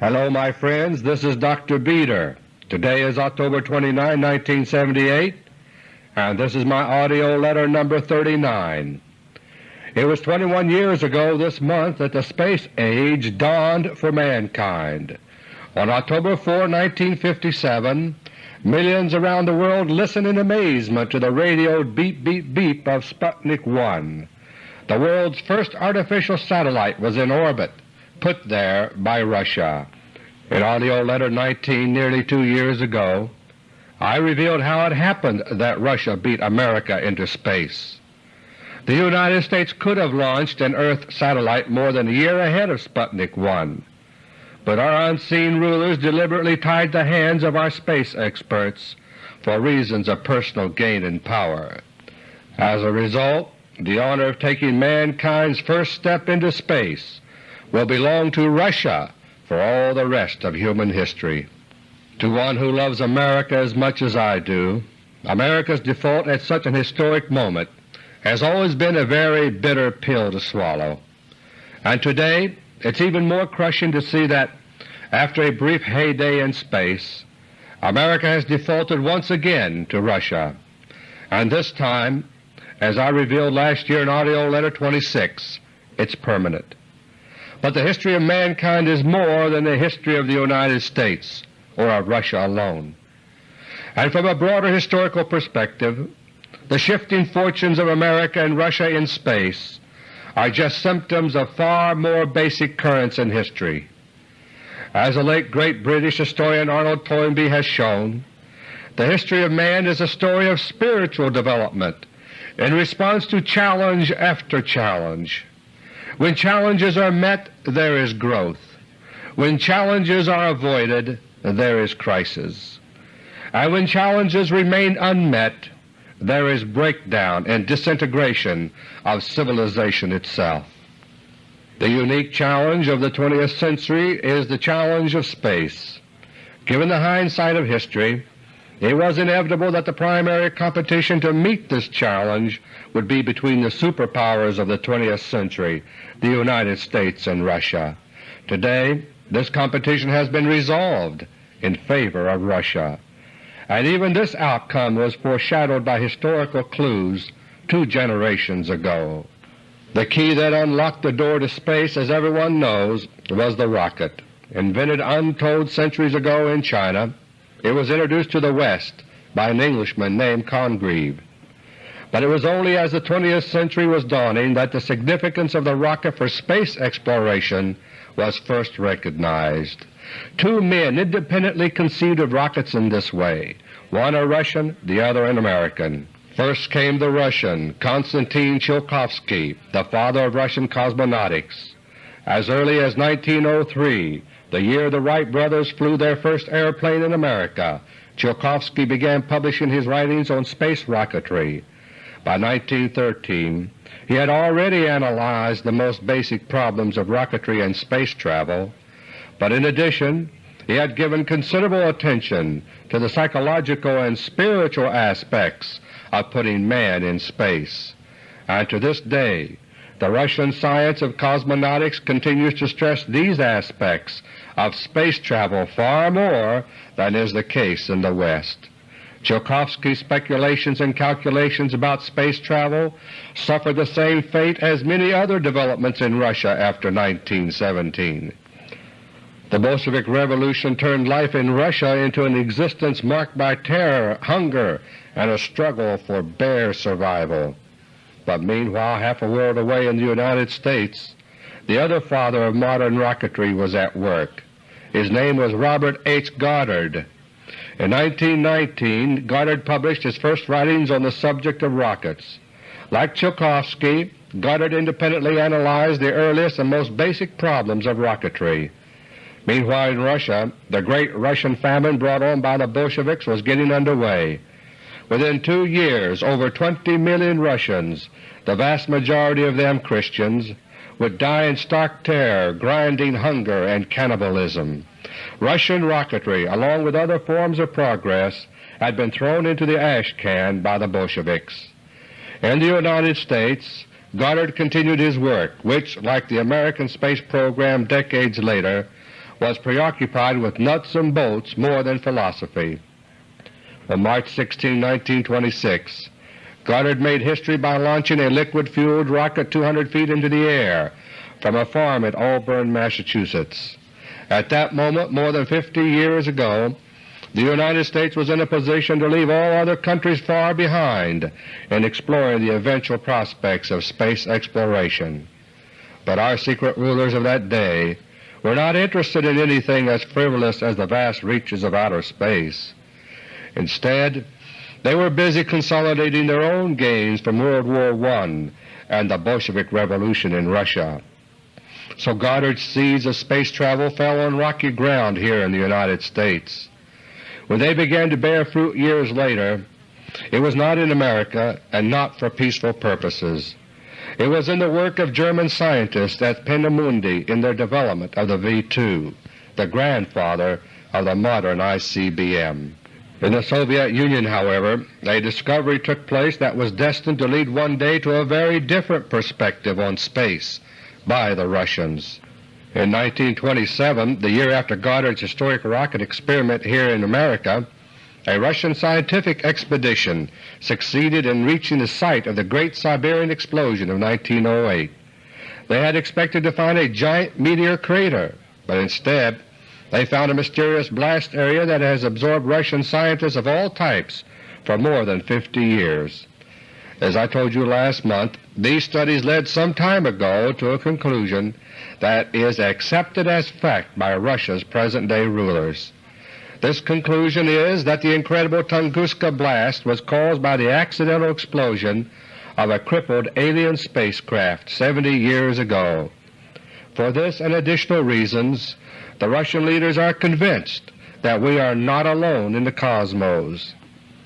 Hello my friends, this is Dr. Beter. Today is October 29, 1978, and this is my AUDIO LETTER No. 39. It was 21 years ago this month that the space age dawned for mankind. On October 4, 1957, millions around the world listened in amazement to the radioed beep beep beep of Sputnik 1. The world's first artificial satellite was in orbit put there by Russia. In AUDIO LETTER No. 19 nearly two years ago, I revealed how it happened that Russia beat America into space. The United States could have launched an Earth satellite more than a year ahead of Sputnik 1, but our unseen rulers deliberately tied the hands of our space experts for reasons of personal gain and power. As a result, the honor of taking mankind's first step into space will belong to Russia for all the rest of human history. To one who loves America as much as I do, America's default at such an historic moment has always been a very bitter pill to swallow, and today it's even more crushing to see that after a brief heyday in space, America has defaulted once again to Russia, and this time, as I revealed last year in AUDIO LETTER 26, it's permanent. But the history of mankind is more than the history of the United States or of Russia alone. And from a broader historical perspective, the shifting fortunes of America and Russia in space are just symptoms of far more basic currents in history. As the late great British historian Arnold Toynbee has shown, the history of man is a story of spiritual development in response to challenge after challenge. When challenges are met, there is growth. When challenges are avoided, there is crisis. And when challenges remain unmet, there is breakdown and disintegration of civilization itself. The unique challenge of the 20th century is the challenge of space. Given the hindsight of history, it was inevitable that the primary competition to meet this challenge would be between the superpowers of the 20th century, the United States and Russia. Today this competition has been resolved in favor of Russia, and even this outcome was foreshadowed by historical clues two generations ago. The key that unlocked the door to space, as everyone knows, was the rocket. Invented untold centuries ago in China, it was introduced to the West by an Englishman named Congreve. But it was only as the 20th century was dawning that the significance of the rocket for space exploration was first recognized. Two men independently conceived of rockets in this way, one a Russian, the other an American. First came the Russian, Konstantin Tsiolkovsky, the father of Russian cosmonautics. As early as 1903 the year the Wright brothers flew their first airplane in America, Tsiolkovsky began publishing his writings on space rocketry. By 1913 he had already analyzed the most basic problems of rocketry and space travel, but in addition he had given considerable attention to the psychological and spiritual aspects of putting man in space. And to this day the Russian science of cosmonautics continues to stress these aspects of space travel far more than is the case in the West. Tsiolkovsky's speculations and calculations about space travel suffered the same fate as many other developments in Russia after 1917. The Bolshevik Revolution turned life in Russia into an existence marked by terror, hunger, and a struggle for bare survival. But meanwhile, half a world away in the United States, the other father of modern rocketry was at work. His name was Robert H. Goddard. In 1919 Goddard published his first writings on the subject of rockets. Like Tsiolkovsky, Goddard independently analyzed the earliest and most basic problems of rocketry. Meanwhile in Russia, the great Russian famine brought on by the Bolsheviks was getting under way. Within two years over 20 million Russians, the vast majority of them Christians, would die in stark terror, grinding hunger, and cannibalism. Russian rocketry, along with other forms of progress, had been thrown into the ash can by the Bolsheviks. In the United States, Goddard continued his work, which, like the American space program decades later, was preoccupied with nuts and bolts more than philosophy. On March 16, 1926, Goddard made history by launching a liquid-fueled rocket 200 feet into the air from a farm at Auburn, Massachusetts. At that moment, more than 50 years ago, the United States was in a position to leave all other countries far behind in exploring the eventual prospects of space exploration. But our secret rulers of that day were not interested in anything as frivolous as the vast reaches of outer space. Instead, they were busy consolidating their own gains from World War I and the Bolshevik Revolution in Russia. So Goddard's seeds of space travel fell on rocky ground here in the United States. When they began to bear fruit years later, it was not in America and not for peaceful purposes. It was in the work of German scientists at Peenemünde in their development of the V-2, the grandfather of the modern ICBM. In the Soviet Union, however, a discovery took place that was destined to lead one day to a very different perspective on space by the Russians. In 1927, the year after Goddard's historic rocket experiment here in America, a Russian scientific expedition succeeded in reaching the site of the Great Siberian Explosion of 1908. They had expected to find a giant meteor crater, but instead they found a mysterious blast area that has absorbed Russian scientists of all types for more than 50 years. As I told you last month, these studies led some time ago to a conclusion that is accepted as fact by Russia's present-day rulers. This conclusion is that the incredible Tunguska blast was caused by the accidental explosion of a crippled alien spacecraft 70 years ago. For this and additional reasons, the Russian leaders are convinced that we are not alone in the cosmos.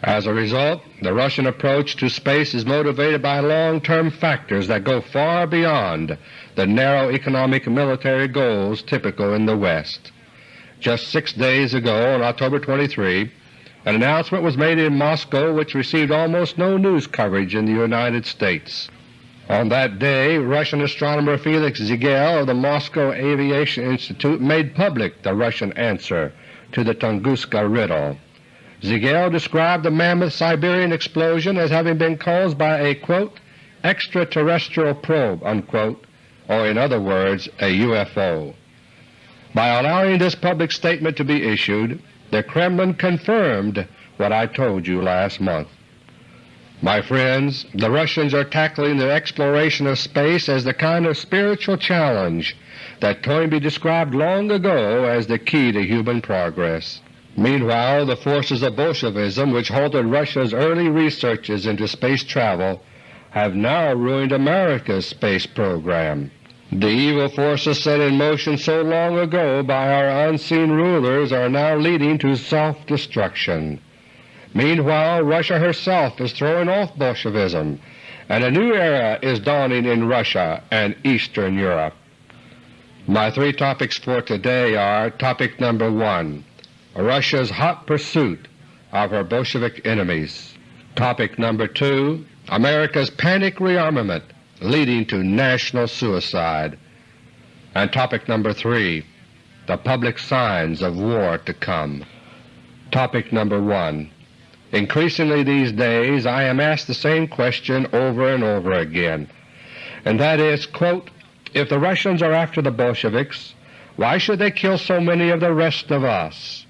As a result, the Russian approach to space is motivated by long-term factors that go far beyond the narrow economic and military goals typical in the West. Just six days ago, on October 23, an announcement was made in Moscow which received almost no news coverage in the United States. On that day, Russian astronomer Felix Zigel of the Moscow Aviation Institute made public the Russian answer to the Tunguska riddle. Zigel described the mammoth Siberian explosion as having been caused by a quote, extraterrestrial probe, unquote, or in other words a UFO. By allowing this public statement to be issued, the Kremlin confirmed what I told you last month. My friends, the Russians are tackling the exploration of space as the kind of spiritual challenge that Toynbee described long ago as the key to human progress. Meanwhile, the forces of Bolshevism which halted Russia's early researches into space travel have now ruined America's space program. The evil forces set in motion so long ago by our unseen rulers are now leading to self-destruction. Meanwhile, Russia herself is throwing off Bolshevism, and a new era is dawning in Russia and Eastern Europe. My three topics for today are Topic number 1 Russia's hot pursuit of her Bolshevik enemies. Topic number 2 America's panic rearmament leading to national suicide. And topic number 3 The public signs of war to come. Topic number 1 Increasingly these days I am asked the same question over and over again, and that is, quote, if the Russians are after the Bolsheviks, why should they kill so many of the rest of us?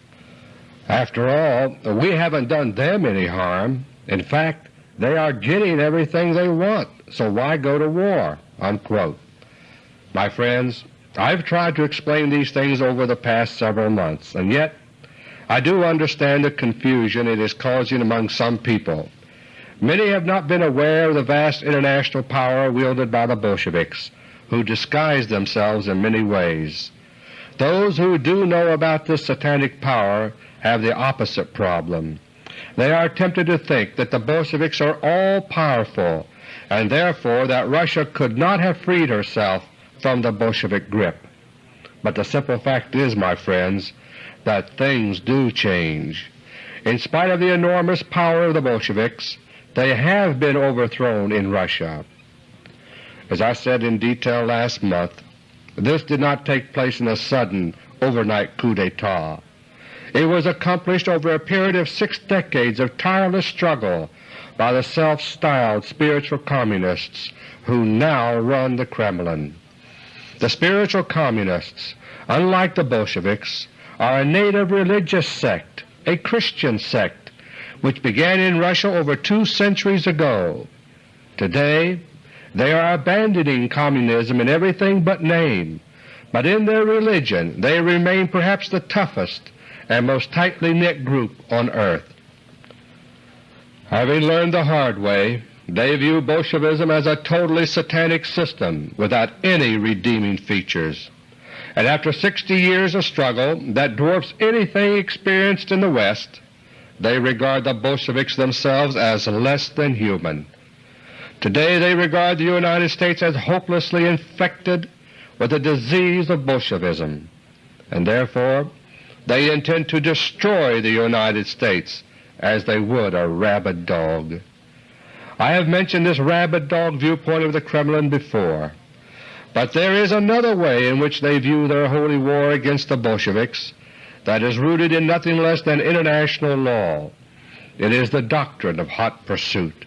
After all, we haven't done them any harm. In fact, they are getting everything they want, so why go to war?" Unquote. My friends, I've tried to explain these things over the past several months, and yet I do understand the confusion it is causing among some people. Many have not been aware of the vast international power wielded by the Bolsheviks, who disguise themselves in many ways. Those who do know about this satanic power have the opposite problem. They are tempted to think that the Bolsheviks are all-powerful and therefore that Russia could not have freed herself from the Bolshevik grip. But the simple fact is, my friends, that things do change. In spite of the enormous power of the Bolsheviks, they have been overthrown in Russia. As I said in detail last month, this did not take place in a sudden overnight coup d'etat. It was accomplished over a period of six decades of tireless struggle by the self-styled spiritual communists who now run the Kremlin. The spiritual communists, unlike the Bolsheviks, are a native religious sect, a Christian sect, which began in Russia over two centuries ago. Today they are abandoning communism in everything but name, but in their religion they remain perhaps the toughest and most tightly knit group on earth. Having learned the hard way, they view Bolshevism as a totally satanic system without any redeeming features. And after 60 years of struggle that dwarfs anything experienced in the West, they regard the Bolsheviks themselves as less than human. Today they regard the United States as hopelessly infected with the disease of Bolshevism, and therefore they intend to destroy the United States as they would a rabid dog. I have mentioned this rabid dog viewpoint of the Kremlin before. But there is another way in which they view their holy war against the Bolsheviks that is rooted in nothing less than international law. It is the doctrine of hot pursuit.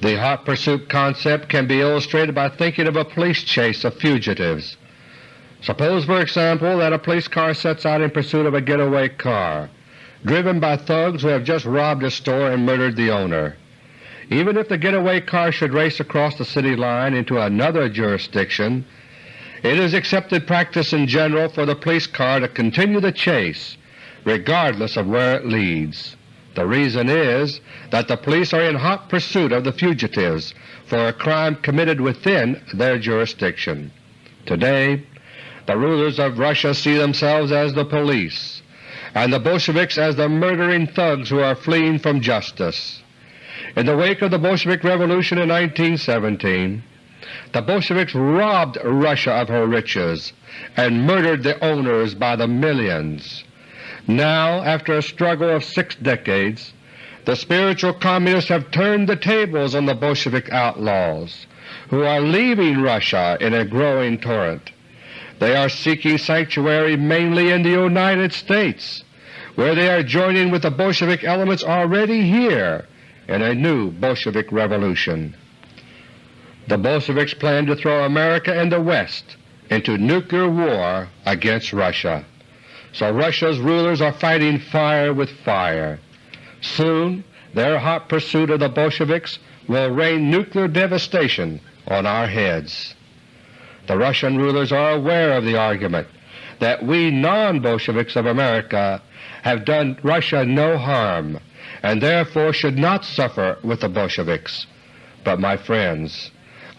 The hot pursuit concept can be illustrated by thinking of a police chase of fugitives. Suppose, for example, that a police car sets out in pursuit of a getaway car, driven by thugs who have just robbed a store and murdered the owner. Even if the getaway car should race across the city line into another jurisdiction, it is accepted practice in general for the police car to continue the chase regardless of where it leads. The reason is that the police are in hot pursuit of the fugitives for a crime committed within their jurisdiction. Today the rulers of Russia see themselves as the police, and the Bolsheviks as the murdering thugs who are fleeing from justice. In the wake of the Bolshevik Revolution in 1917, the Bolsheviks robbed Russia of her riches and murdered the owners by the millions. Now, after a struggle of six decades, the spiritual Communists have turned the tables on the Bolshevik outlaws, who are leaving Russia in a growing torrent. They are seeking sanctuary mainly in the United States, where they are joining with the Bolshevik elements already here in a new Bolshevik revolution. The Bolsheviks plan to throw America and the West into nuclear war against Russia. So Russia's rulers are fighting fire with fire. Soon their hot pursuit of the Bolsheviks will rain nuclear devastation on our heads. The Russian rulers are aware of the argument that we non-Bolsheviks of America have done Russia no harm and therefore should not suffer with the Bolsheviks. But my friends,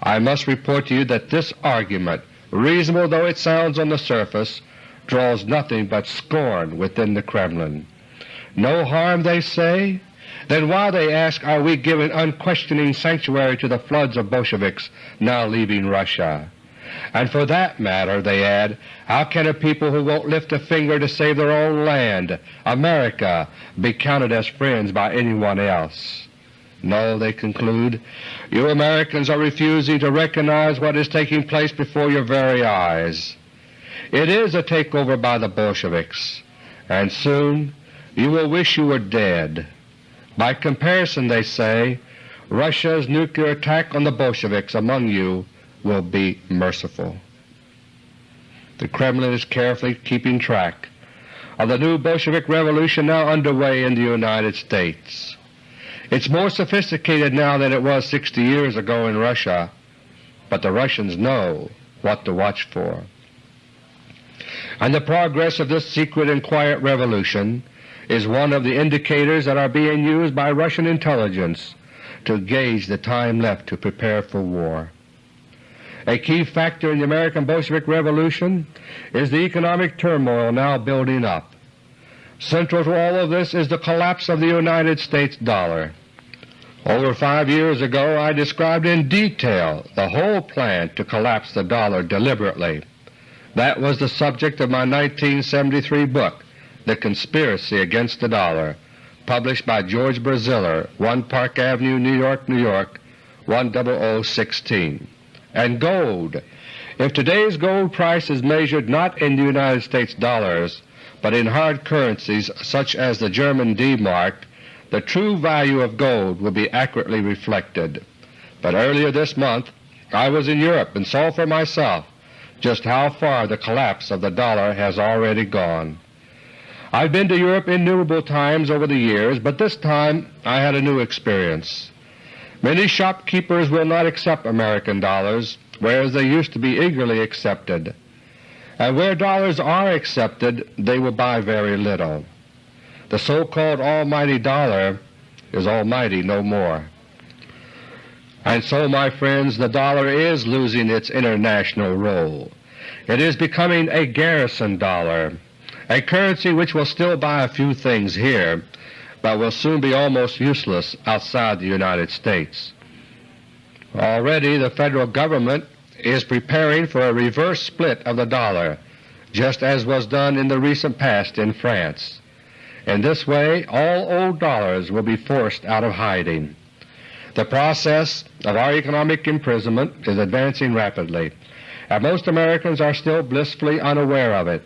I must report to you that this argument, reasonable though it sounds on the surface, draws nothing but scorn within the Kremlin. No harm, they say? Then why, they ask, are we giving unquestioning sanctuary to the floods of Bolsheviks now leaving Russia? And for that matter, they add, how can a people who won't lift a finger to save their own land, America, be counted as friends by anyone else? No, they conclude, you Americans are refusing to recognize what is taking place before your very eyes. It is a takeover by the Bolsheviks, and soon you will wish you were dead. By comparison, they say, Russia's nuclear attack on the Bolsheviks among you will be merciful. The Kremlin is carefully keeping track of the new Bolshevik revolution now underway in the United States. It's more sophisticated now than it was 60 years ago in Russia, but the Russians know what to watch for. And the progress of this secret and quiet revolution is one of the indicators that are being used by Russian intelligence to gauge the time left to prepare for war. A key factor in the American Bolshevik Revolution is the economic turmoil now building up. Central to all of this is the collapse of the United States dollar. Over five years ago I described in detail the whole plan to collapse the dollar deliberately. That was the subject of my 1973 book, The Conspiracy Against the Dollar, published by George Braziller, 1 Park Avenue, New York, New York, 10016 and gold If today's gold price is measured not in the United States dollars, but in hard currencies such as the German D-mark, the true value of gold will be accurately reflected. But earlier this month I was in Europe and saw for myself just how far the collapse of the dollar has already gone. I've been to Europe innumerable times over the years, but this time I had a new experience. Many shopkeepers will not accept American dollars, whereas they used to be eagerly accepted. And where dollars are accepted, they will buy very little. The so-called almighty dollar is almighty no more. And so, my friends, the dollar is losing its international role. It is becoming a garrison dollar, a currency which will still buy a few things here, but will soon be almost useless outside the United States. Already the Federal Government is preparing for a reverse split of the dollar, just as was done in the recent past in France. In this way all old dollars will be forced out of hiding. The process of our economic imprisonment is advancing rapidly, and most Americans are still blissfully unaware of it.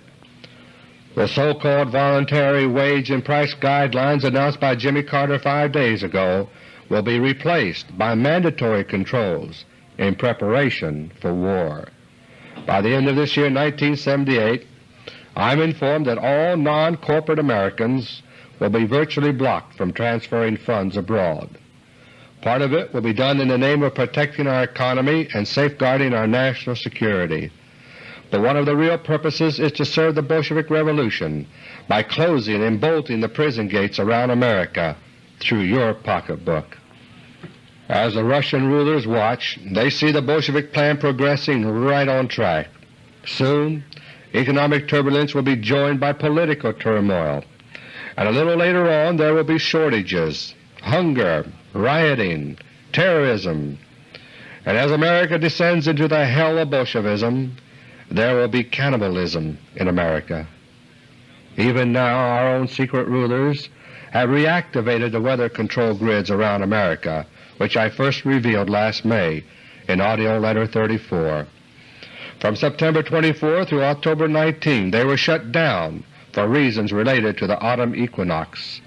The so-called voluntary wage and price guidelines announced by Jimmy Carter five days ago will be replaced by mandatory controls in preparation for war. By the end of this year 1978 I am informed that all non-corporate Americans will be virtually blocked from transferring funds abroad. Part of it will be done in the name of protecting our economy and safeguarding our national security. But one of the real purposes is to serve the Bolshevik Revolution by closing and bolting the prison gates around America through your pocketbook. As the Russian rulers watch, they see the Bolshevik plan progressing right on track. Soon economic turbulence will be joined by political turmoil, and a little later on there will be shortages, hunger, rioting, terrorism, and as America descends into the hell of Bolshevism, there will be cannibalism in America. Even now our own secret rulers have reactivated the weather control grids around America which I first revealed last May in AUDIO LETTER No. 34. From September 24 through October 19 they were shut down for reasons related to the autumn equinox,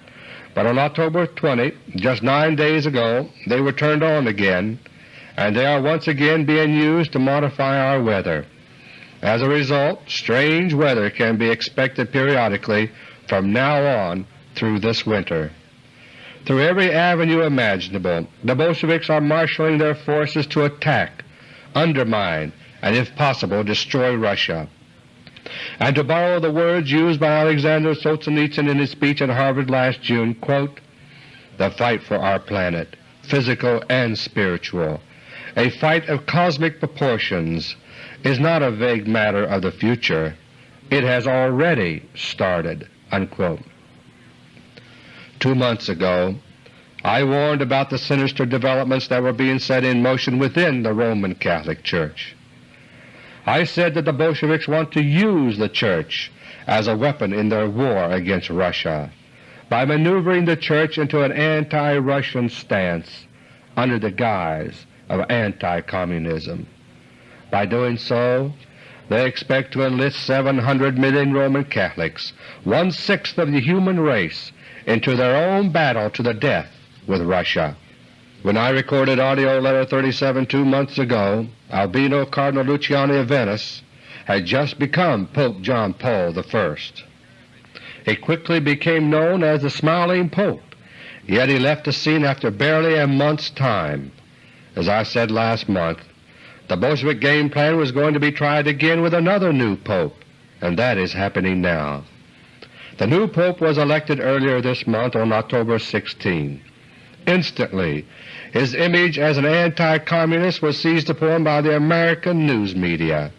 but on October 20, just nine days ago, they were turned on again, and they are once again being used to modify our weather. As a result, strange weather can be expected periodically from now on through this winter. Through every avenue imaginable, the Bolsheviks are marshaling their forces to attack, undermine, and if possible destroy Russia. And to borrow the words used by Alexander Solzhenitsyn in his speech at Harvard last June, quote, the fight for our planet, physical and spiritual, a fight of cosmic proportions, is not a vague matter of the future. It has already started." Unquote. Two months ago I warned about the sinister developments that were being set in motion within the Roman Catholic Church. I said that the Bolsheviks want to use the Church as a weapon in their war against Russia by maneuvering the Church into an anti-Russian stance under the guise of anti-communism. By doing so, they expect to enlist 700 million Roman Catholics, one-sixth of the human race, into their own battle to the death with Russia. When I recorded AUDIO LETTER No. 37 two months ago, Albino Cardinal Luciani of Venice had just become Pope John Paul I. He quickly became known as the Smiling Pope, yet he left the scene after barely a month's time. As I said last month, the Bolshevik game plan was going to be tried again with another new pope, and that is happening now. The new Pope was elected earlier this month on October 16. Instantly his image as an anti-communist was seized upon by the American news media.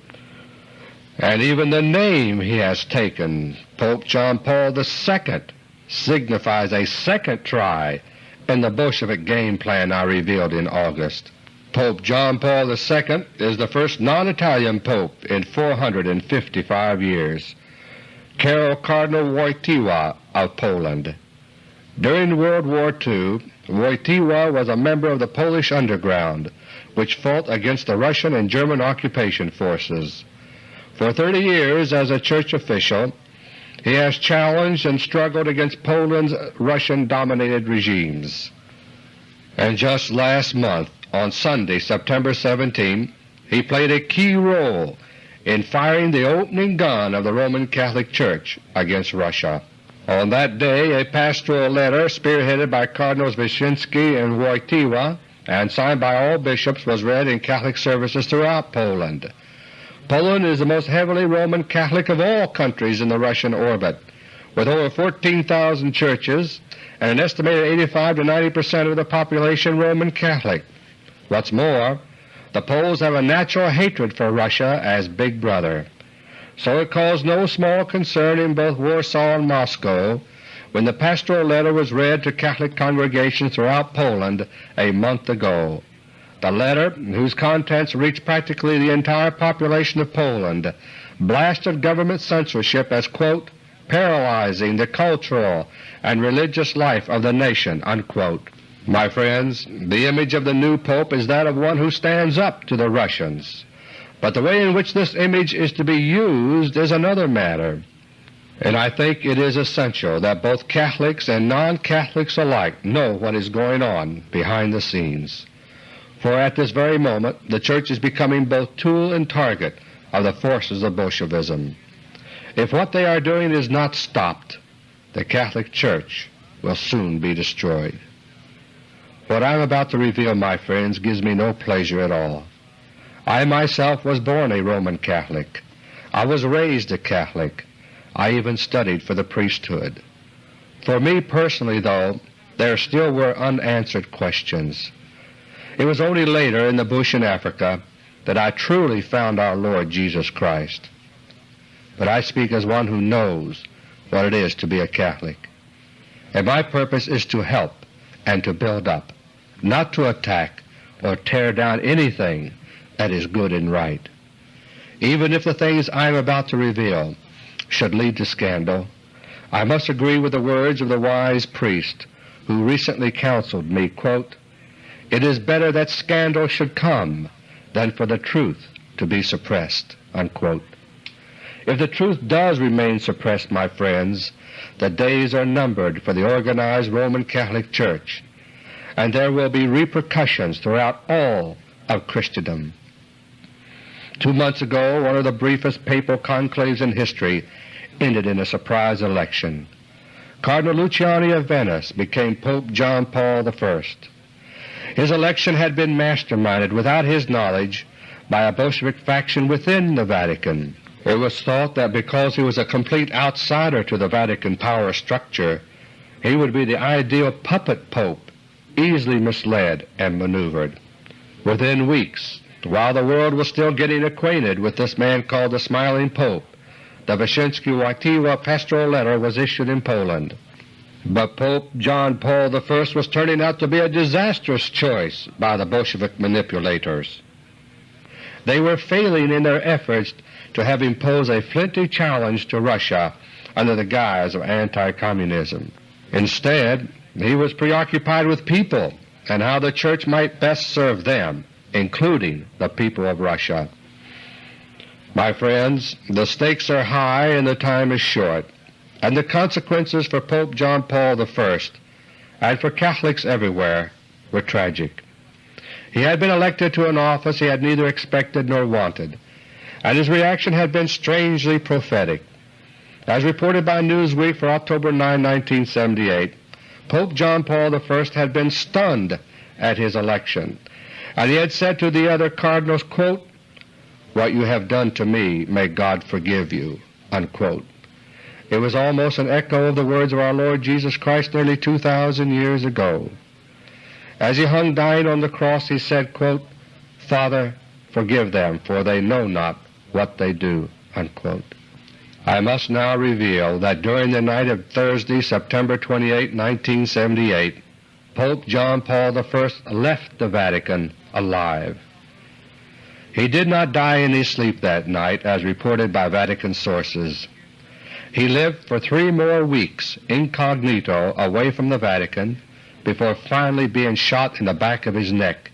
And even the name he has taken, Pope John Paul II, signifies a second try in the Bolshevik game plan I revealed in August. Pope John Paul II is the first non-Italian pope in 455 years. Karol Cardinal Wojtyła of Poland. During World War II, Wojtyła was a member of the Polish underground, which fought against the Russian and German occupation forces. For 30 years as a church official, he has challenged and struggled against Poland's Russian-dominated regimes. And just last month, on Sunday, September 17, he played a key role in firing the opening gun of the Roman Catholic Church against Russia. On that day a pastoral letter spearheaded by Cardinals Wyszynski and Wojtyła and signed by all bishops was read in Catholic services throughout Poland. Poland is the most heavily Roman Catholic of all countries in the Russian orbit, with over 14,000 churches and an estimated 85 to 90 percent of the population Roman Catholic. What's more, the Poles have a natural hatred for Russia as Big Brother, so it caused no small concern in both Warsaw and Moscow when the pastoral letter was read to Catholic congregations throughout Poland a month ago. The letter, whose contents reached practically the entire population of Poland, blasted government censorship as, quote, paralyzing the cultural and religious life of the nation." Unquote. My friends, the image of the new Pope is that of one who stands up to the Russians, but the way in which this image is to be used is another matter, and I think it is essential that both Catholics and non-Catholics alike know what is going on behind the scenes for at this very moment the Church is becoming both tool and target of the forces of Bolshevism. If what they are doing is not stopped, the Catholic Church will soon be destroyed. What I am about to reveal, my friends, gives me no pleasure at all. I myself was born a Roman Catholic. I was raised a Catholic. I even studied for the priesthood. For me personally, though, there still were unanswered questions. It was only later in the bush in Africa that I truly found our Lord Jesus Christ. But I speak as one who knows what it is to be a Catholic. And my purpose is to help and to build up, not to attack or tear down anything that is good and right. Even if the things I am about to reveal should lead to scandal, I must agree with the words of the wise priest who recently counseled me, quote, it is better that scandal should come than for the truth to be suppressed." Unquote. If the truth does remain suppressed, my friends, the days are numbered for the organized Roman Catholic Church, and there will be repercussions throughout all of Christendom. Two months ago one of the briefest papal conclaves in history ended in a surprise election. Cardinal Luciani of Venice became Pope John Paul I. His election had been masterminded without his knowledge by a Bolshevik faction within the Vatican. It was thought that because he was a complete outsider to the Vatican power structure, he would be the ideal puppet pope, easily misled and maneuvered. Within weeks, while the world was still getting acquainted with this man called the Smiling Pope, the Wyszynski-Wojtyła pastoral letter was issued in Poland. But Pope John Paul I was turning out to be a disastrous choice by the Bolshevik manipulators. They were failing in their efforts to have imposed a flinty challenge to Russia under the guise of anti-communism. Instead, he was preoccupied with people and how the Church might best serve them, including the people of Russia. My friends, the stakes are high and the time is short and the consequences for Pope John Paul I and for Catholics everywhere were tragic. He had been elected to an office he had neither expected nor wanted, and his reaction had been strangely prophetic. As reported by Newsweek for October 9, 1978, Pope John Paul I had been stunned at his election, and he had said to the other cardinals, quote, What you have done to me may God forgive you." Unquote. It was almost an echo of the words of our Lord Jesus Christ nearly 2,000 years ago. As he hung dying on the cross he said, quote, Father, forgive them, for they know not what they do." Unquote. I must now reveal that during the night of Thursday, September 28, 1978, Pope John Paul I left the Vatican alive. He did not die in his sleep that night as reported by Vatican sources. He lived for three more weeks incognito away from the Vatican before finally being shot in the back of his neck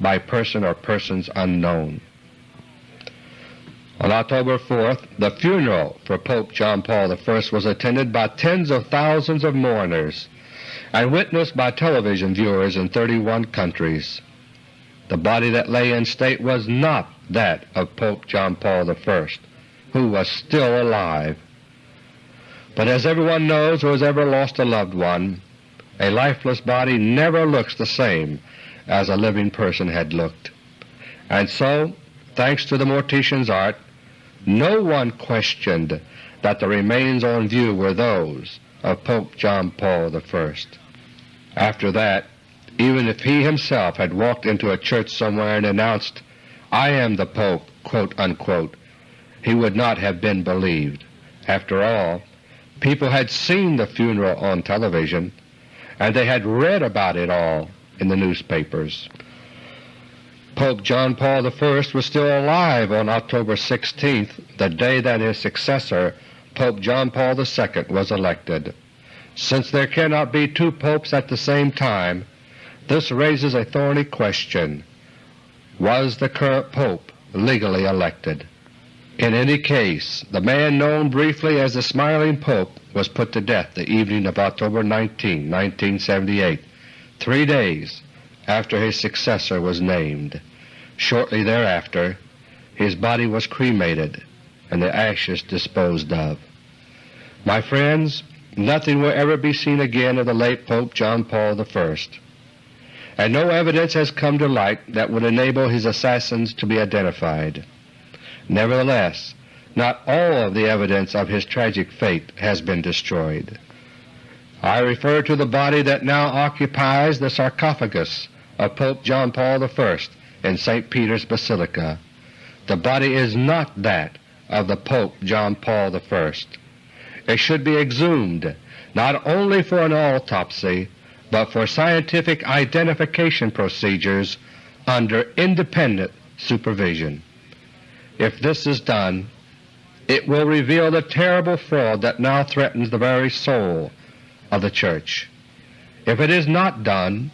by person or persons unknown. On October 4th, the funeral for Pope John Paul I was attended by tens of thousands of mourners and witnessed by television viewers in 31 countries. The body that lay in state was not that of Pope John Paul I, who was still alive. But as everyone knows who has ever lost a loved one, a lifeless body never looks the same as a living person had looked. And so, thanks to the mortician's art, no one questioned that the remains on view were those of Pope John Paul I. After that, even if he himself had walked into a church somewhere and announced, I am the Pope, quote unquote, he would not have been believed. After all, people had seen the funeral on television, and they had read about it all in the newspapers. Pope John Paul I was still alive on October 16th, the day that his successor, Pope John Paul II, was elected. Since there cannot be two popes at the same time, this raises a thorny question. Was the current pope legally elected? In any case, the man known briefly as the Smiling Pope was put to death the evening of October 19, 1978, three days after his successor was named. Shortly thereafter his body was cremated and the ashes disposed of. My friends, nothing will ever be seen again of the late Pope John Paul I, and no evidence has come to light that would enable his assassins to be identified. Nevertheless, not all of the evidence of his tragic fate has been destroyed. I refer to the body that now occupies the sarcophagus of Pope John Paul I in St. Peter's Basilica. The body is not that of the Pope John Paul I. It should be exhumed not only for an autopsy, but for scientific identification procedures under independent supervision. If this is done, it will reveal the terrible fraud that now threatens the very soul of the Church. If it is not done,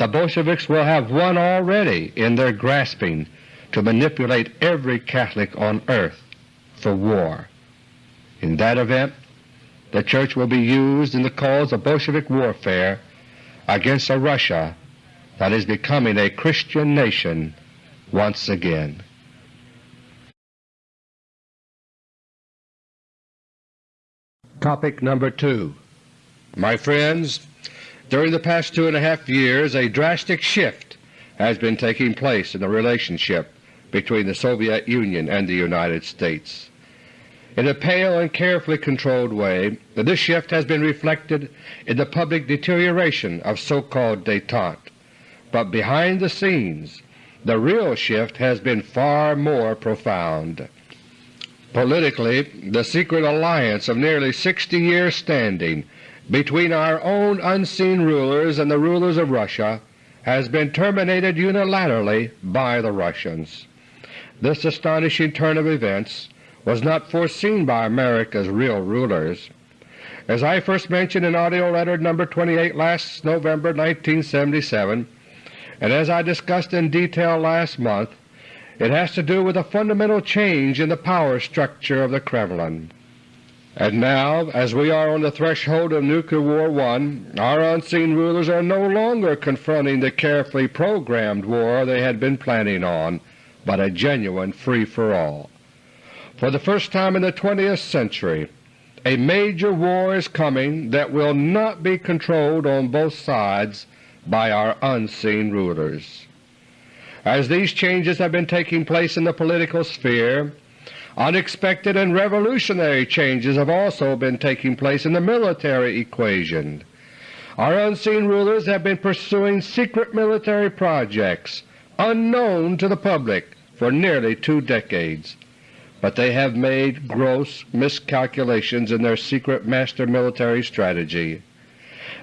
the Bolsheviks will have won already in their grasping to manipulate every Catholic on earth for war. In that event, the Church will be used in the cause of Bolshevik warfare against a Russia that is becoming a Christian nation once again. Topic number 2 My friends, during the past two and a half years a drastic shift has been taking place in the relationship between the Soviet Union and the United States. In a pale and carefully controlled way, this shift has been reflected in the public deterioration of so-called détente, but behind the scenes the real shift has been far more profound. Politically, the secret alliance of nearly 60 years' standing between our own unseen rulers and the rulers of Russia has been terminated unilaterally by the Russians. This astonishing turn of events was not foreseen by America's real rulers. As I first mentioned in AUDIO LETTER No. 28 last November 1977, and as I discussed in detail last month, it has to do with a fundamental change in the power structure of the Kremlin. And now, as we are on the threshold of Nuclear War One, our unseen rulers are no longer confronting the carefully programmed war they had been planning on, but a genuine free-for-all. For the first time in the 20th century, a major war is coming that will not be controlled on both sides by our unseen rulers. As these changes have been taking place in the political sphere, Unexpected and revolutionary changes have also been taking place in the military equation. Our unseen rulers have been pursuing secret military projects unknown to the public for nearly two decades, but they have made gross miscalculations in their secret master military strategy.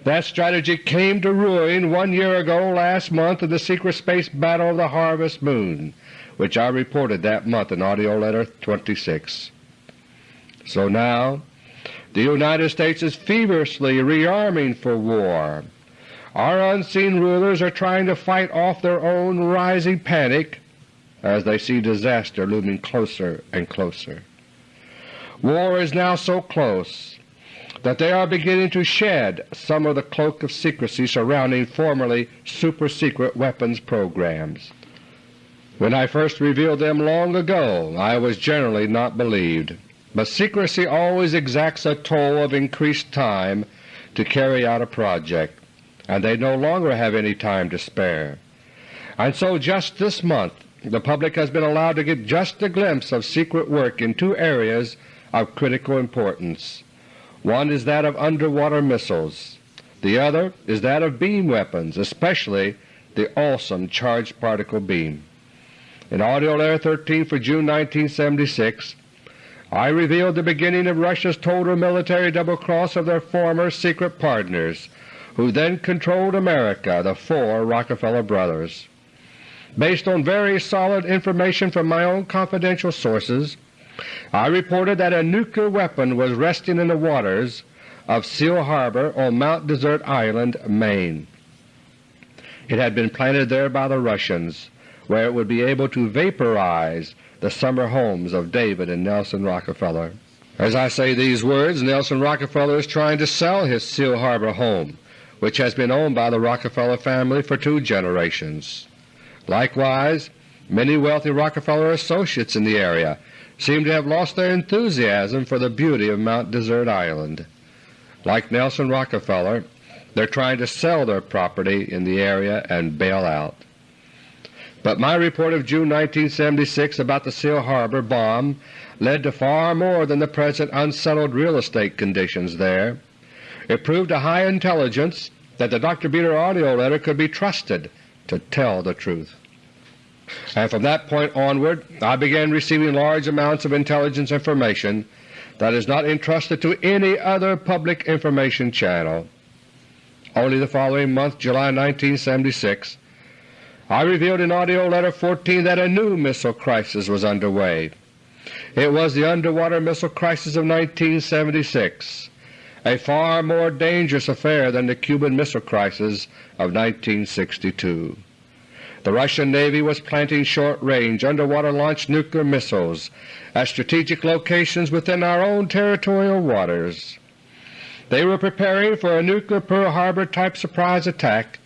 That strategy came to ruin one year ago last month in the secret space battle of the Harvest Moon which I reported that month in AUDIO LETTER No. 26. So now the United States is feverishly rearming for war. our unseen rulers are trying to fight off their own rising panic as they see disaster looming closer and closer. War is now so close that they are beginning to shed some of the cloak of secrecy surrounding formerly super-secret weapons programs. When I first revealed them long ago I was generally not believed, but secrecy always exacts a toll of increased time to carry out a project, and they no longer have any time to spare. And so just this month the public has been allowed to get just a glimpse of secret work in two areas of critical importance. One is that of underwater missiles. The other is that of beam weapons, especially the awesome charged particle beam. In AUDIO LETTER 13 for June 1976 I revealed the beginning of Russia's total military double-cross of their former secret partners, who then controlled America, the four Rockefeller brothers. Based on very solid information from my own confidential sources, I reported that a nuclear weapon was resting in the waters of Seal Harbor on Mount Desert Island, Maine. It had been planted there by the Russians where it would be able to vaporize the summer homes of David and Nelson Rockefeller. As I say these words, Nelson Rockefeller is trying to sell his Seal Harbor home, which has been owned by the Rockefeller family for two generations. Likewise, many wealthy Rockefeller associates in the area seem to have lost their enthusiasm for the beauty of Mount Desert Island. Like Nelson Rockefeller, they are trying to sell their property in the area and bail out. But my report of June 1976 about the Seal Harbor bomb led to far more than the present unsettled real estate conditions there. It proved to high intelligence that the Dr. Beter AUDIO letter could be trusted to tell the truth. And from that point onward I began receiving large amounts of intelligence information that is not entrusted to any other public information channel. Only the following month, July 1976, I revealed in AUDIO LETTER 14 that a new missile crisis was underway. It was the underwater missile crisis of 1976, a far more dangerous affair than the Cuban Missile Crisis of 1962. The Russian Navy was planting short-range underwater-launched nuclear missiles at strategic locations within our own territorial waters. They were preparing for a nuclear Pearl Harbor type surprise attack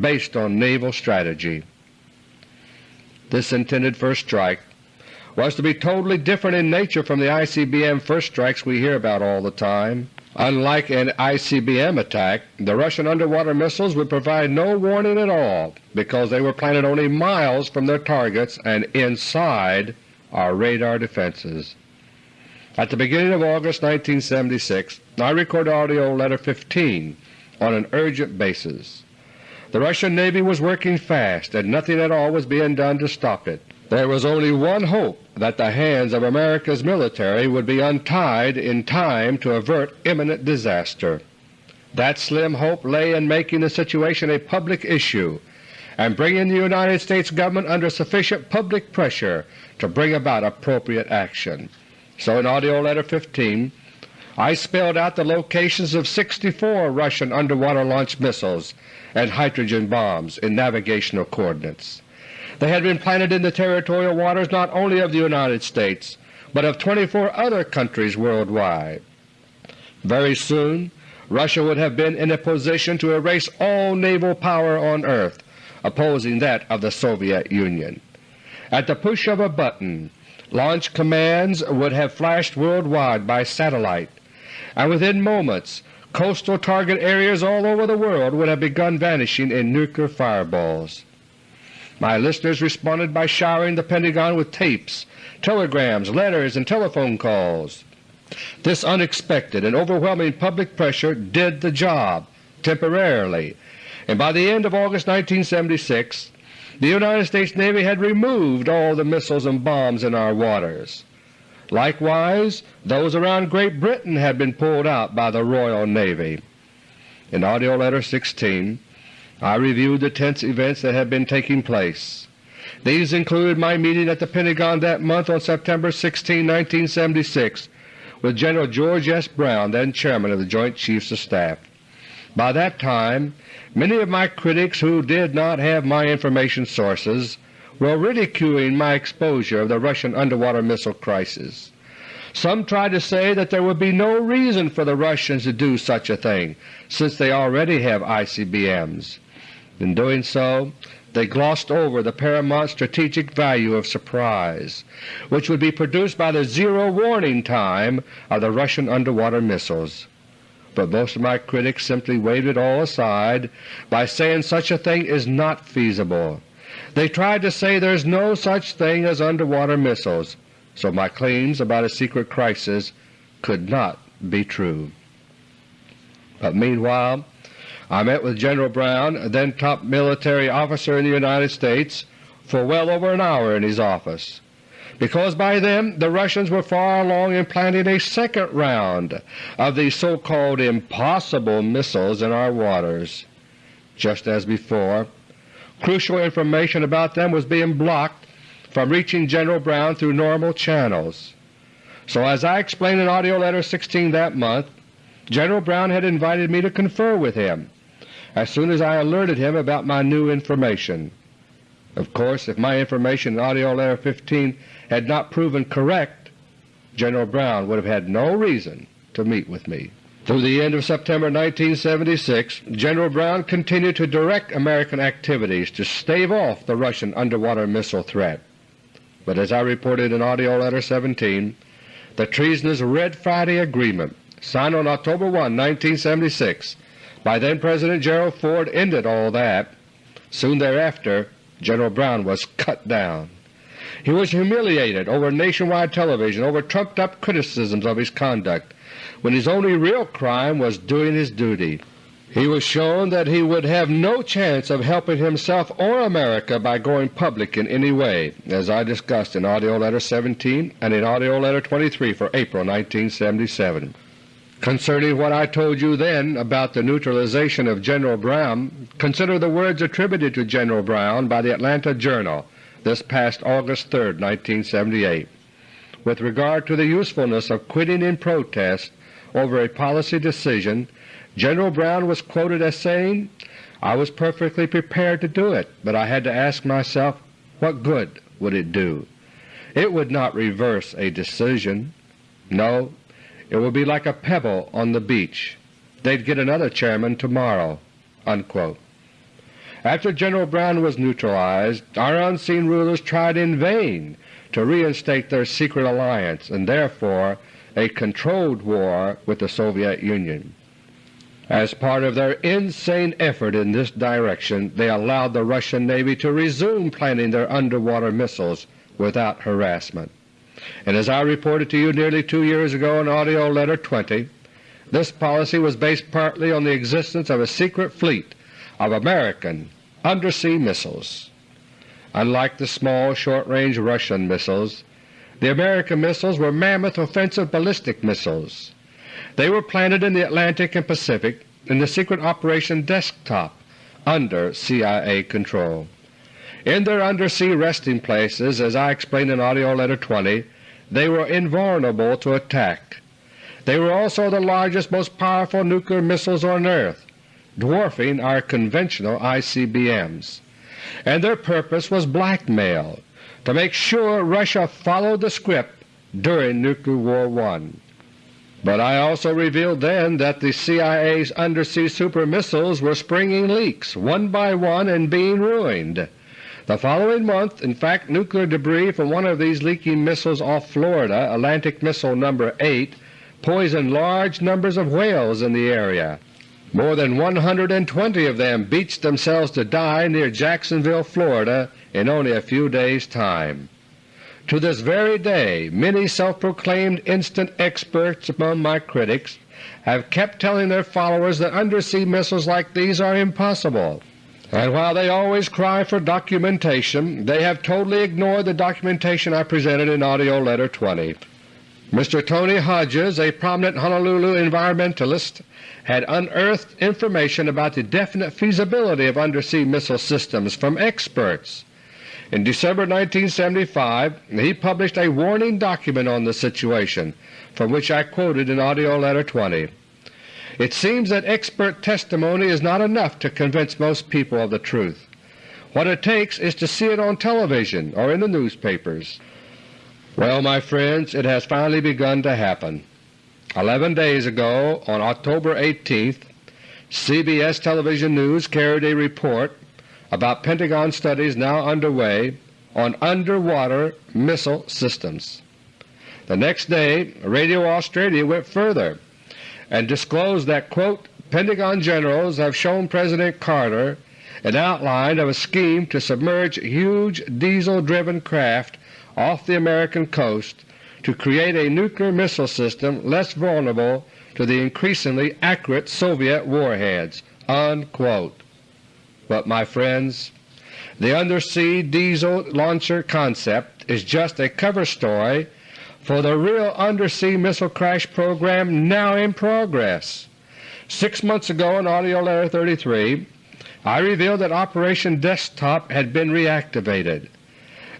based on naval strategy. This intended first strike was to be totally different in nature from the ICBM first strikes we hear about all the time. Unlike an ICBM attack, the Russian underwater missiles would provide no warning at all because they were planted only miles from their targets and inside our radar defenses. At the beginning of August 1976 I recorded AUDIO LETTER 15 on an urgent basis. The Russian Navy was working fast and nothing at all was being done to stop it. There was only one hope that the hands of America's military would be untied in time to avert imminent disaster. That slim hope lay in making the situation a public issue and bringing the United States Government under sufficient public pressure to bring about appropriate action. So in AUDIO LETTER 15 I spelled out the locations of 64 Russian underwater launched missiles and hydrogen bombs in navigational coordinates. They had been planted in the territorial waters not only of the United States, but of 24 other countries worldwide. Very soon Russia would have been in a position to erase all naval power on earth, opposing that of the Soviet Union. At the push of a button, launch commands would have flashed worldwide by satellite, and within moments coastal target areas all over the world would have begun vanishing in nuclear fireballs. My listeners responded by showering the Pentagon with tapes, telegrams, letters, and telephone calls. This unexpected and overwhelming public pressure did the job temporarily, and by the end of August 1976 the United States Navy had removed all the missiles and bombs in our waters. Likewise, those around Great Britain had been pulled out by the Royal Navy. In AUDIO LETTER No. 16 I reviewed the tense events that had been taking place. These included my meeting at the Pentagon that month on September 16, 1976, with General George S. Brown, then Chairman of the Joint Chiefs of Staff. By that time many of my critics who did not have my information sources were ridiculing my exposure of the Russian underwater missile crisis. Some tried to say that there would be no reason for the Russians to do such a thing since they already have ICBMs. In doing so they glossed over the paramount strategic value of surprise, which would be produced by the zero warning time of the Russian underwater missiles. But most of my critics simply waved it all aside by saying such a thing is not feasible. They tried to say there is no such thing as underwater missiles, so my claims about a secret crisis could not be true. But meanwhile I met with General Brown, then top military officer in the United States, for well over an hour in his office, because by then the Russians were far along in planting a second round of these so-called impossible missiles in our waters. Just as before, crucial information about them was being blocked from reaching General Brown through normal channels. So as I explained in AUDIO LETTER No. 16 that month, General Brown had invited me to confer with him as soon as I alerted him about my new information. Of course, if my information in AUDIO LETTER No. 15 had not proven correct, General Brown would have had no reason to meet with me. Through the end of September 1976, General Brown continued to direct American activities to stave off the Russian underwater missile threat. But as I reported in AUDIO LETTER No. 17, the treasonous Red Friday Agreement, signed on October 1, 1976, by then-President Gerald Ford ended all that. Soon thereafter General Brown was cut down. He was humiliated over nationwide television over trumped-up criticisms of his conduct, when his only real crime was doing his duty. He was shown that he would have no chance of helping himself or America by going public in any way, as I discussed in AUDIO LETTER No. 17 and in AUDIO LETTER No. 23 for April 1977. Concerning what I told you then about the neutralization of General Brown, consider the words attributed to General Brown by the Atlanta Journal this past August 3, 1978. With regard to the usefulness of quitting in protest over a policy decision, General Brown was quoted as saying, I was perfectly prepared to do it, but I had to ask myself what good would it do. It would not reverse a decision. No, it would be like a pebble on the beach. They'd get another chairman tomorrow." Unquote. After General Brown was neutralized, our unseen rulers tried in vain to reinstate their secret alliance and therefore a controlled war with the Soviet Union. As part of their insane effort in this direction, they allowed the Russian Navy to resume planting their underwater missiles without harassment and as I reported to you nearly two years ago in AUDIO LETTER No. 20, this policy was based partly on the existence of a secret fleet of American undersea missiles. Unlike the small short-range Russian missiles, the American missiles were mammoth offensive ballistic missiles. They were planted in the Atlantic and Pacific in the secret Operation Desktop under CIA control. In their undersea resting places, as I explained in AUDIO LETTER No. 20, they were invulnerable to attack. They were also the largest, most powerful nuclear missiles on earth, dwarfing our conventional ICBMs, and their purpose was blackmail, to make sure Russia followed the script during Nuclear War I. But I also revealed then that the CIA's undersea super missiles were springing leaks one by one and being ruined. The following month, in fact, nuclear debris from one of these leaking missiles off Florida, Atlantic Missile No. 8, poisoned large numbers of whales in the area. More than 120 of them beached themselves to die near Jacksonville, Florida in only a few days' time. To this very day many self-proclaimed instant experts among my critics have kept telling their followers that undersea missiles like these are impossible. And while they always cry for documentation, they have totally ignored the documentation I presented in AUDIO LETTER No. 20. Mr. Tony Hodges, a prominent Honolulu environmentalist, had unearthed information about the definite feasibility of undersea missile systems from experts. In December 1975 he published a warning document on the situation, from which I quoted in AUDIO LETTER No. 20. It seems that expert testimony is not enough to convince most people of the truth. What it takes is to see it on television or in the newspapers. Well, my friends, it has finally begun to happen. Eleven days ago, on October 18th, CBS Television News carried a report about Pentagon studies now underway on underwater missile systems. The next day Radio Australia went further and disclosed that, quote, Pentagon generals have shown President Carter an outline of a scheme to submerge huge diesel-driven craft off the American coast to create a nuclear missile system less vulnerable to the increasingly accurate Soviet warheads." Unquote. But my friends, the undersea diesel launcher concept is just a cover story for the real undersea missile crash program now in progress. Six months ago in AUDIO LETTER No. 33 I revealed that Operation Desktop had been reactivated.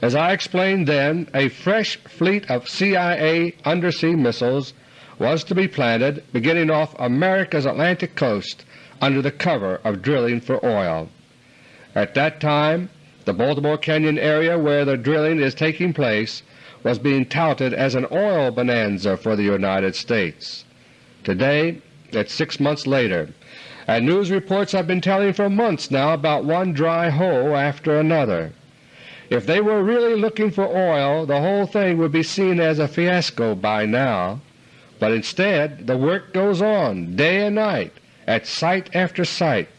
As I explained then, a fresh fleet of CIA undersea missiles was to be planted beginning off America's Atlantic coast under the cover of drilling for oil. At that time the Baltimore Canyon area where the drilling is taking place was being touted as an oil bonanza for the United States. Today, it's six months later, and news reports have been telling for months now about one dry hole after another. If they were really looking for oil, the whole thing would be seen as a fiasco by now, but instead the work goes on day and night at site after site,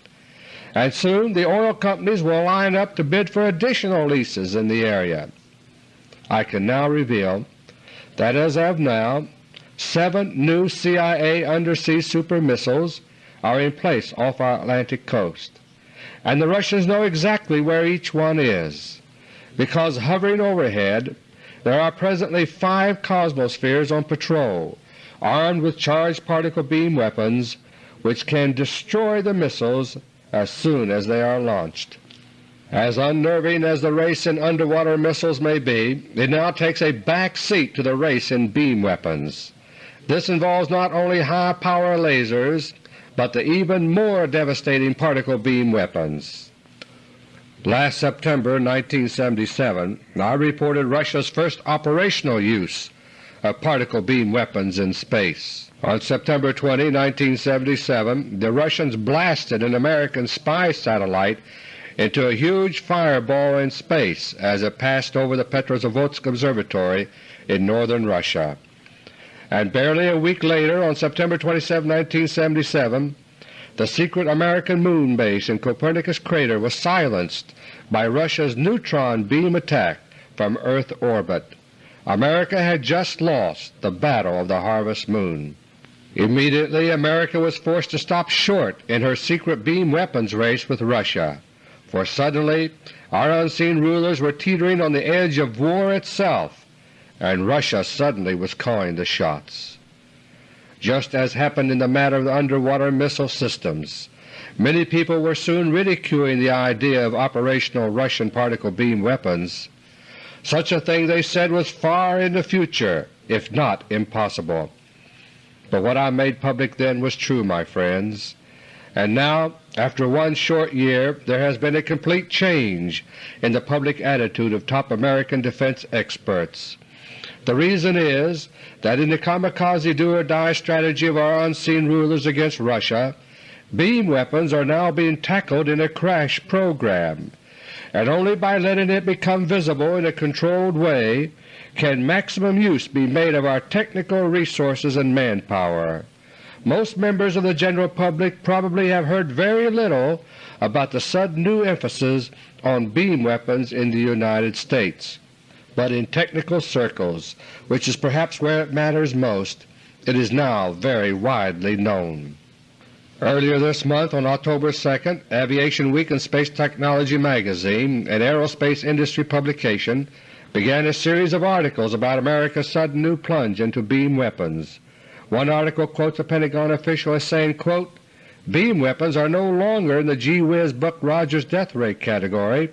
and soon the oil companies will line up to bid for additional leases in the area. I can now reveal that as of now seven new CIA undersea super missiles are in place off our Atlantic coast, and the Russians know exactly where each one is because hovering overhead there are presently five Cosmospheres on patrol armed with charged particle beam weapons which can destroy the missiles as soon as they are launched. As unnerving as the race in underwater missiles may be, it now takes a back seat to the race in beam weapons. This involves not only high-power lasers, but the even more devastating particle beam weapons. Last September 1977 I reported Russia's first operational use of particle beam weapons in space. On September 20, 1977, the Russians blasted an American spy satellite into a huge fireball in space as it passed over the Petrozavodsk Observatory in northern Russia. And barely a week later, on September 27, 1977, the secret American moon base in Copernicus crater was silenced by Russia's neutron beam attack from Earth orbit. America had just lost the Battle of the Harvest Moon. Immediately America was forced to stop short in her secret beam weapons race with Russia, for suddenly our unseen rulers were teetering on the edge of war itself, and Russia suddenly was calling the shots just as happened in the matter of the underwater missile systems. Many people were soon ridiculing the idea of operational Russian particle beam weapons. Such a thing, they said, was far in the future, if not impossible. But what I made public then was true, my friends, and now, after one short year, there has been a complete change in the public attitude of top American defense experts. The reason is that in the kamikaze do-or-die strategy of our unseen rulers against Russia, beam weapons are now being tackled in a crash program, and only by letting it become visible in a controlled way can maximum use be made of our technical resources and manpower. Most members of the general public probably have heard very little about the sudden new emphasis on beam weapons in the United States but in technical circles, which is perhaps where it matters most, it is now very widely known. Earlier this month, on October 2, Aviation Week and Space Technology magazine, an aerospace industry publication, began a series of articles about America's sudden new plunge into beam weapons. One article quotes a Pentagon official as saying, quote, Beam weapons are no longer in the gee whiz Buck Rogers death ray category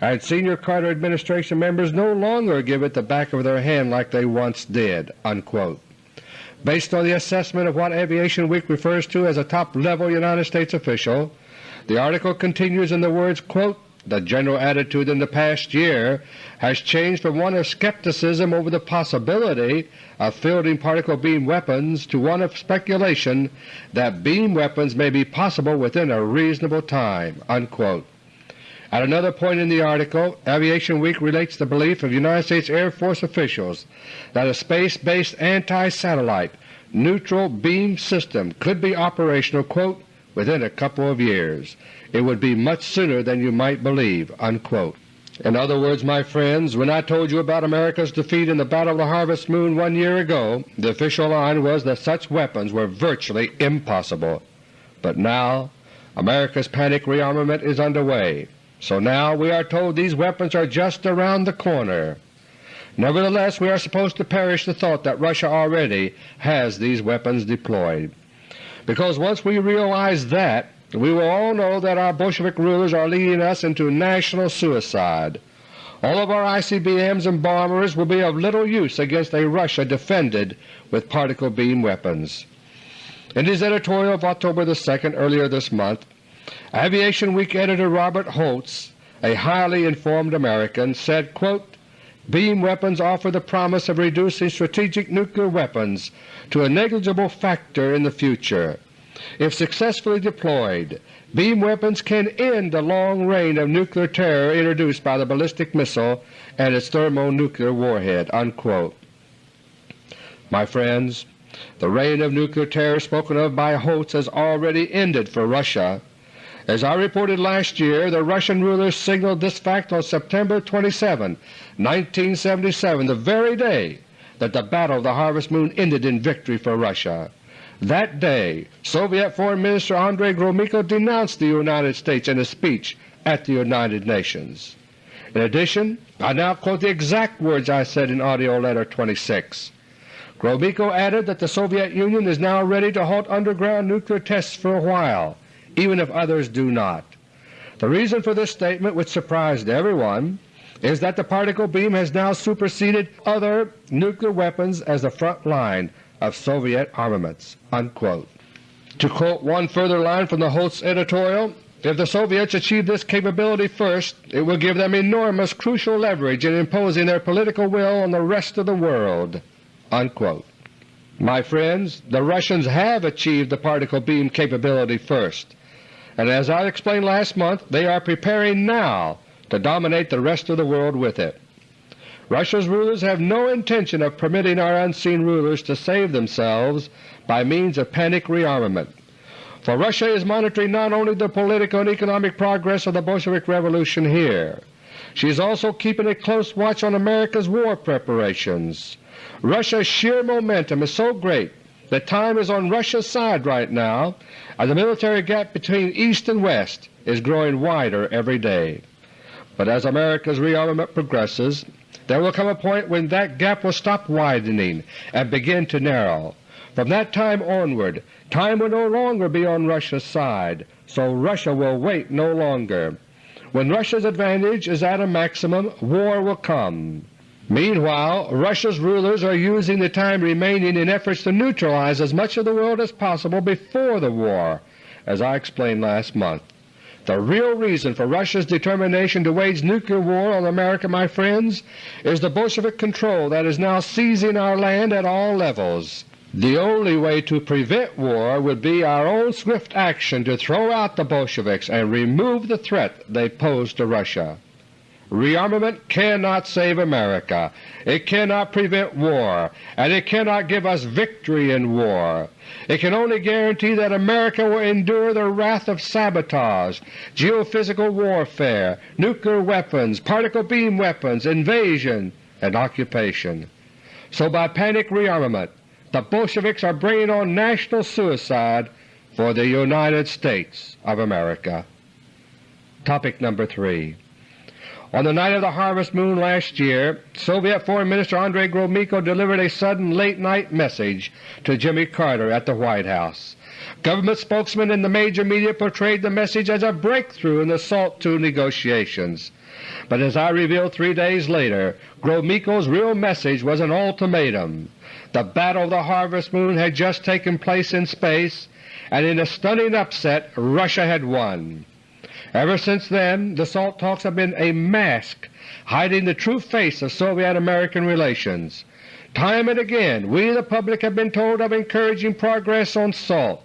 and senior Carter administration members no longer give it the back of their hand like they once did." Unquote. Based on the assessment of what Aviation Week refers to as a top-level United States official, the article continues in the words, quote, the general attitude in the past year has changed from one of skepticism over the possibility of fielding particle beam weapons to one of speculation that beam weapons may be possible within a reasonable time." Unquote. At another point in the article, Aviation Week relates the belief of United States Air Force officials that a space-based anti-satellite neutral beam system could be operational quote, within a couple of years. It would be much sooner than you might believe." Unquote. In other words, my friends, when I told you about America's defeat in the Battle of the Harvest Moon one year ago, the official line was that such weapons were virtually impossible. But now America's panic rearmament is underway, so now we are told these weapons are just around the corner. Nevertheless, we are supposed to perish the thought that Russia already has these weapons deployed, because once we realize that, we will all know that our Bolshevik rulers are leading us into national suicide. All of our ICBMs and bombers will be of little use against a Russia defended with particle beam weapons. In his editorial of October 2 earlier this month, Aviation Week editor Robert Hotz, a highly informed American, said, quote, Beam weapons offer the promise of reducing strategic nuclear weapons to a negligible factor in the future. If successfully deployed, beam weapons can end the long reign of nuclear terror introduced by the ballistic missile and its thermonuclear warhead." Unquote. My friends, the reign of nuclear terror spoken of by Hotz has already ended for Russia. As I reported last year, the Russian rulers signaled this fact on September 27, 1977, the very day that the Battle of the Harvest Moon ended in victory for Russia. That day Soviet Foreign Minister Andrei Gromyko denounced the United States in a speech at the United Nations. In addition, I now quote the exact words I said in AUDIO LETTER No. 26. Gromyko added that the Soviet Union is now ready to halt underground nuclear tests for a while, even if others do not. The reason for this statement, which surprised everyone, is that the particle beam has now superseded other nuclear weapons as the front line of Soviet armaments." Unquote. To quote one further line from the Hotz editorial, if the Soviets achieve this capability first, it will give them enormous crucial leverage in imposing their political will on the rest of the world." Unquote. My friends, the Russians have achieved the particle beam capability first, and as I explained last month, they are preparing now to dominate the rest of the world with it. Russia's rulers have no intention of permitting our unseen rulers to save themselves by means of panic rearmament, for Russia is monitoring not only the political and economic progress of the Bolshevik Revolution here, she is also keeping a close watch on America's war preparations. Russia's sheer momentum is so great that time is on Russia's side right now, and the military gap between East and West is growing wider every day. But as America's rearmament progresses, there will come a point when that gap will stop widening and begin to narrow. From that time onward, time will no longer be on Russia's side, so Russia will wait no longer. When Russia's advantage is at a maximum, war will come. Meanwhile, Russia's rulers are using the time remaining in efforts to neutralize as much of the world as possible before the war, as I explained last month. The real reason for Russia's determination to wage nuclear war on America, my friends, is the Bolshevik control that is now seizing our land at all levels. The only way to prevent war would be our own swift action to throw out the Bolsheviks and remove the threat they pose to Russia. Rearmament cannot save America, it cannot prevent war, and it cannot give us victory in war. It can only guarantee that America will endure the wrath of sabotage, geophysical warfare, nuclear weapons, particle beam weapons, invasion, and occupation. So by panic rearmament the Bolsheviks are bringing on national suicide for the United States of America. Topic number 3 on the night of the Harvest Moon last year, Soviet Foreign Minister Andrei Gromyko delivered a sudden late-night message to Jimmy Carter at the White House. Government spokesmen in the major media portrayed the message as a breakthrough in the SALT II negotiations. But as I revealed three days later, Gromyko's real message was an ultimatum. The Battle of the Harvest Moon had just taken place in space, and in a stunning upset Russia had won. Ever since then the SALT talks have been a mask hiding the true face of Soviet-American relations. Time and again we the public have been told of encouraging progress on SALT.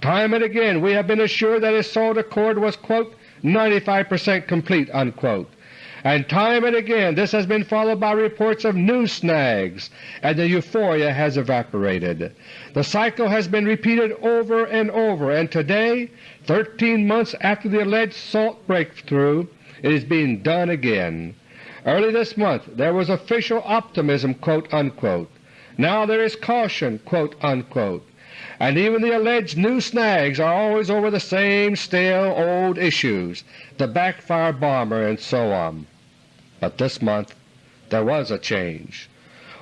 Time and again we have been assured that a SALT accord was 95 percent complete." Unquote. And time and again this has been followed by reports of new snags, and the euphoria has evaporated. The cycle has been repeated over and over, and today, 13 months after the alleged SALT breakthrough, it is being done again. Early this month there was official optimism quote unquote. Now there is caution. And even the alleged new snags are always over the same stale old issues, the backfire bomber and so on. But this month there was a change.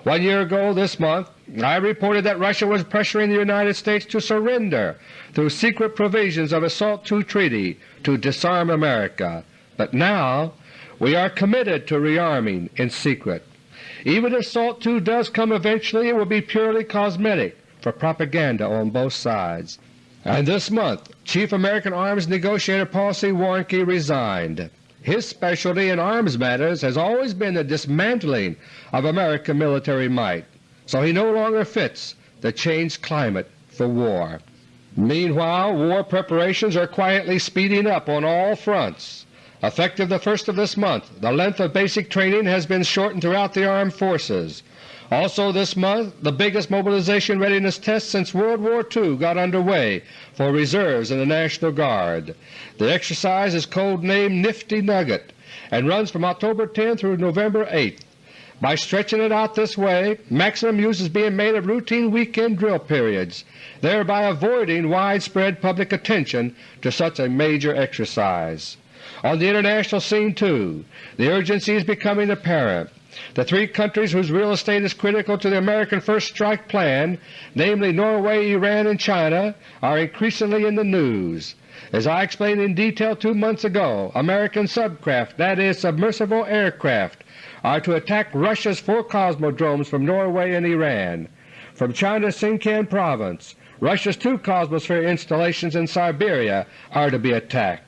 One year ago this month I reported that Russia was pressuring the United States to surrender through secret provisions of a SALT II treaty to disarm America. But now we are committed to rearming in secret. Even if SALT II does come eventually, it will be purely cosmetic for propaganda on both sides. And this month Chief American Arms Negotiator Paul C. Warnke resigned. His specialty in arms matters has always been the dismantling of American military might, so he no longer fits the changed climate for war. Meanwhile war preparations are quietly speeding up on all fronts. Effective the first of this month, the length of basic training has been shortened throughout the armed forces. Also this month the biggest mobilization readiness test since World War II got underway for reserves in the National Guard. The exercise is code-named Nifty Nugget and runs from October 10 through November 8. By stretching it out this way, maximum use is being made of routine weekend drill periods, thereby avoiding widespread public attention to such a major exercise. On the international scene, too, the urgency is becoming apparent. The three countries whose real estate is critical to the American First Strike Plan, namely Norway, Iran, and China, are increasingly in the news. As I explained in detail two months ago, American subcraft, that is, submersible aircraft, are to attack Russia's four cosmodromes from Norway and Iran. From China's Sinkiang province, Russia's two Cosmosphere installations in Siberia are to be attacked.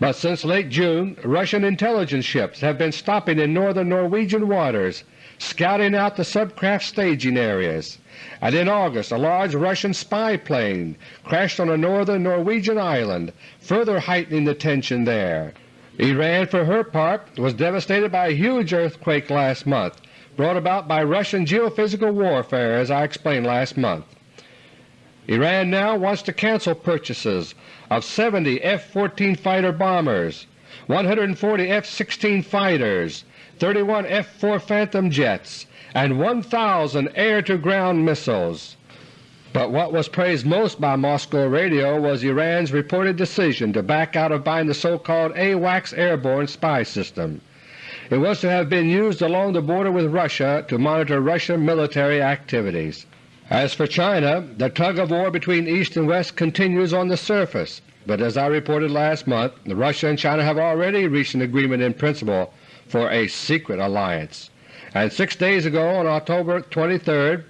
But since late June Russian intelligence ships have been stopping in northern Norwegian waters, scouting out the subcraft staging areas, and in August a large Russian spy plane crashed on a northern Norwegian island, further heightening the tension there. Iran for her part was devastated by a huge earthquake last month, brought about by Russian geophysical warfare as I explained last month. Iran now wants to cancel purchases of 70 F-14 fighter bombers, 140 F-16 fighters, 31 F-4 Phantom jets, and 1,000 air-to-ground missiles. But what was praised most by Moscow radio was Iran's reported decision to back out of buying the so-called AWACS airborne spy system. It was to have been used along the border with Russia to monitor Russian military activities. As for China, the tug-of-war between East and West continues on the surface, but as I reported last month, Russia and China have already reached an agreement in principle for a secret alliance. And six days ago, on October 23,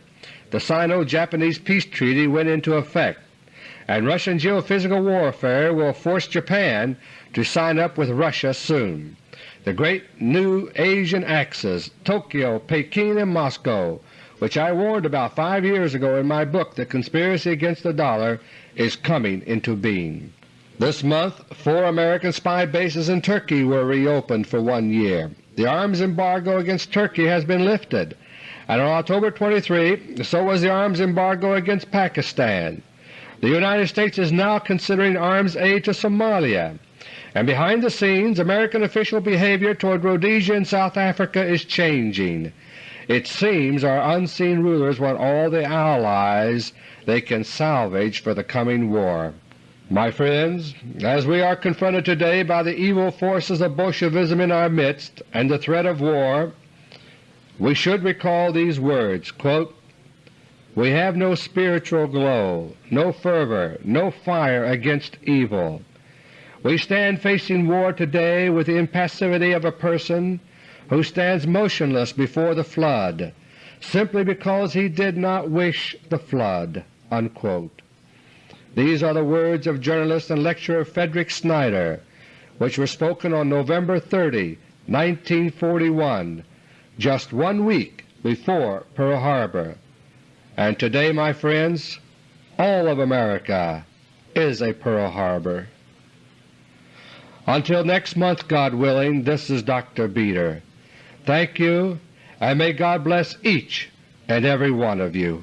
the Sino-Japanese Peace Treaty went into effect, and Russian geophysical warfare will force Japan to sign up with Russia soon. The great new Asian axis, Tokyo, Peking, and Moscow, which I warned about five years ago in my book The Conspiracy Against the Dollar, is coming into being. This month four American spy bases in Turkey were reopened for one year. The arms embargo against Turkey has been lifted, and on October 23 so was the arms embargo against Pakistan. The United States is now considering arms aid to Somalia, and behind the scenes American official behavior toward Rhodesia and South Africa is changing. It seems our unseen rulers want all the allies they can salvage for the coming war. My friends, as we are confronted today by the evil forces of Bolshevism in our midst and the threat of war, we should recall these words, quote, We have no spiritual glow, no fervor, no fire against evil. We stand facing war today with the impassivity of a person who stands motionless before the flood simply because he did not wish the flood." Unquote. These are the words of journalist and lecturer Frederick Snyder, which were spoken on November 30, 1941, just one week before Pearl Harbor. And today, my friends, all of America is a Pearl Harbor. Until next month, God willing, this is Dr. Beter. Thank you, and may God bless each and every one of you.